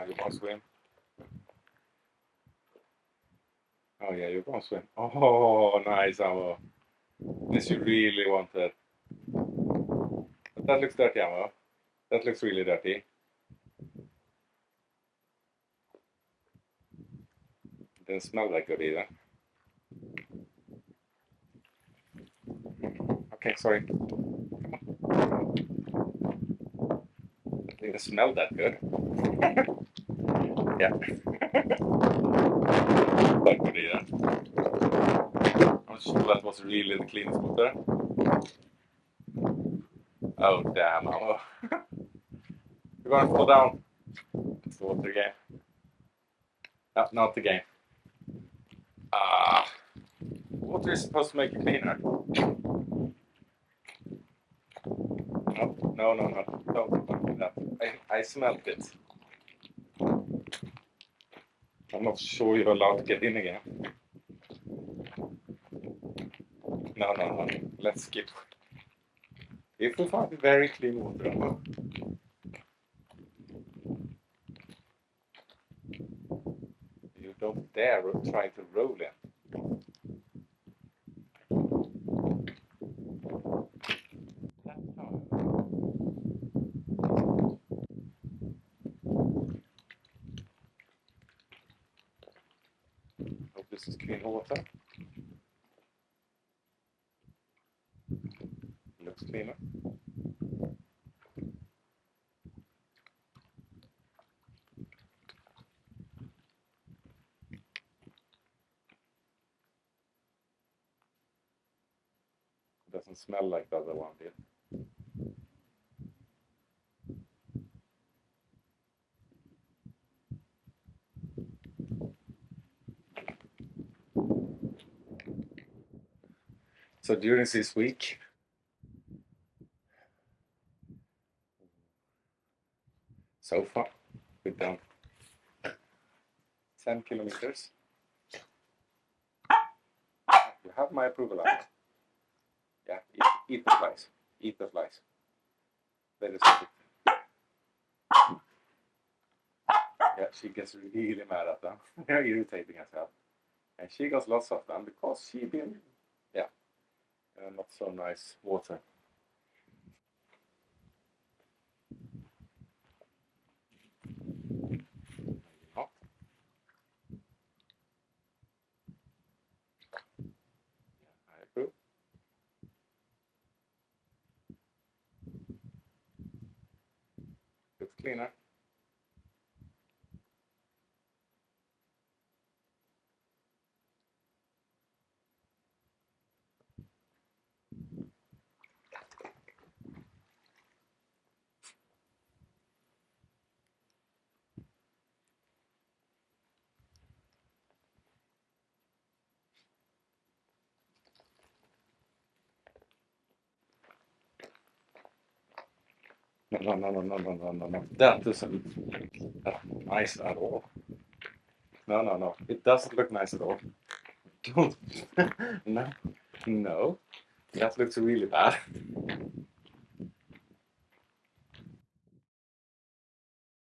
Oh, you want to swim? Oh yeah, you're gonna swim. Oh, nice, Ammo. This you really wanted. But that looks dirty, Ammo. That looks really dirty. Didn't smell that good either. Okay, sorry. Didn't smell that good. yeah. Quite good. I'm sure that was really the cleanest water. Oh damn, oh. You're gonna fall down. It's the water game. No, not the game. Ah. Water is supposed to make you cleaner. No, no, no, no. Don't, don't do that. I, smelled it. I'm not sure you're allowed to get in again. No, no, no. Let's skip. If we find very clean water, you don't dare try to roll it. This is clean water. Looks cleaner. Doesn't smell like the other one did. So during this week, so far, we've done 10 kilometers. You have my approval on it. Yeah, eat, eat the flies. Eat the flies. That is it. Yeah, she gets really mad at them. They're irritating herself. And she got lots of them because she been, uh, not so nice water. cleaner. No, no, no, no, no, no, no, no. doesn't nice at all. No, no, no. It doesn't look nice at all. Don't. no. No. That looks really bad.